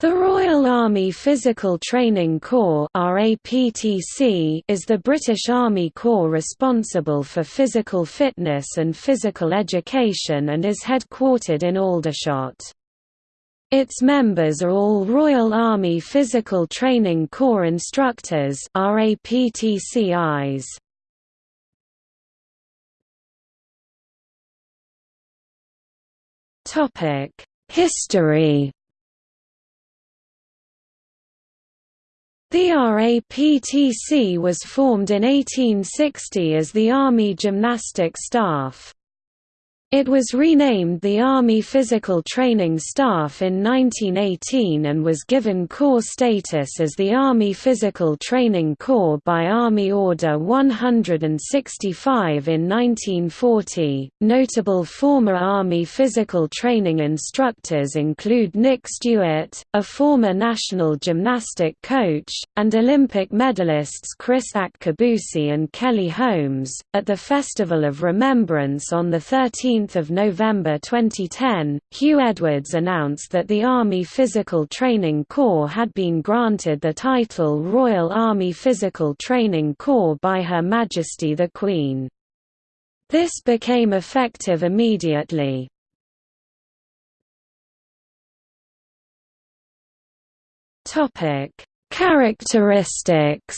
The Royal Army Physical Training Corps is the British Army Corps responsible for physical fitness and physical education and is headquartered in Aldershot. Its members are all Royal Army Physical Training Corps instructors RAPTCIs. History The RAPTC was formed in 1860 as the Army Gymnastic Staff. It was renamed the Army Physical Training Staff in 1918 and was given Corps status as the Army Physical Training Corps by Army Order 165 in 1940. Notable former Army physical training instructors include Nik Stuart, a former national gymnastic coach, and Olympic medalists Kriss Akabusi and Kelly Holmes. At the Festival of Remembrance on 13 16 November 2010, Huw Edwards announced that the Army Physical Training Corps had been granted the title Royal Army Physical Training Corps by Her Majesty the Queen. This became effective immediately. Characteristics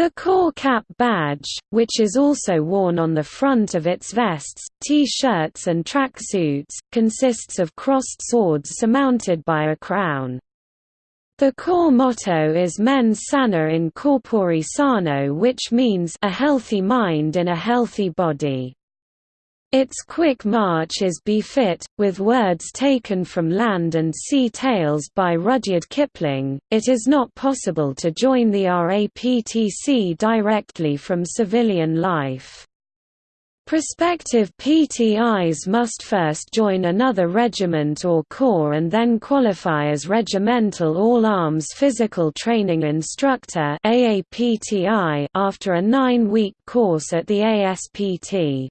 The Corps Cap badge, which is also worn on the front of its vests, T-shirts and tracksuits, consists of crossed swords surmounted by a crown. The Corps motto is Mens sana in corpore sano which means a healthy mind in a healthy body. Its quick march is befit, with words taken from Land and Sea Tales by Rudyard Kipling. It is not possible to join the RAPTC directly from civilian life. Prospective PTIs must first join another regiment or corps and then qualify as Regimental All-Arms Physical Training Instructor after a nine-week course at the ASPT.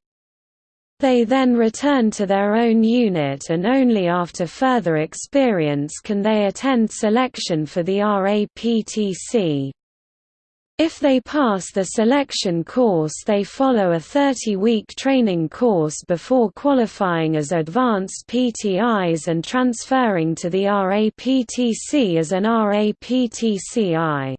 They then return to their own unit and only after further experience can they attend selection for the RAPTC. If they pass the selection course they follow a 30-week training course before qualifying as advanced PTIs and transferring to the RAPTC as an RAPTCI.